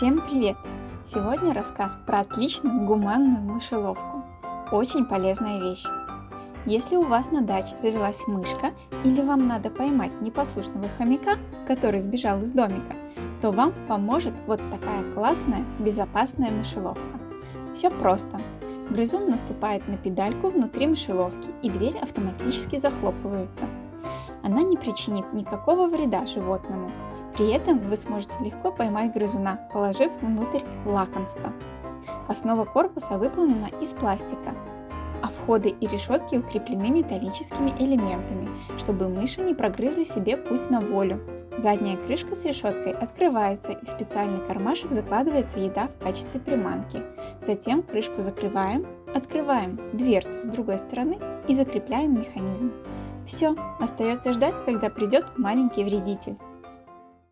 Всем привет! Сегодня рассказ про отличную гуманную мышеловку. Очень полезная вещь. Если у вас на даче завелась мышка или вам надо поймать непослушного хомяка, который сбежал из домика, то вам поможет вот такая классная, безопасная мышеловка. Все просто. Грызун наступает на педальку внутри мышеловки и дверь автоматически захлопывается. Она не причинит никакого вреда животному, при этом вы сможете легко поймать грызуна, положив внутрь лакомство. Основа корпуса выполнена из пластика, а входы и решетки укреплены металлическими элементами, чтобы мыши не прогрызли себе путь на волю. Задняя крышка с решеткой открывается и в специальный кармашек закладывается еда в качестве приманки. Затем крышку закрываем, открываем дверцу с другой стороны и закрепляем механизм. Все, остается ждать, когда придет маленький вредитель.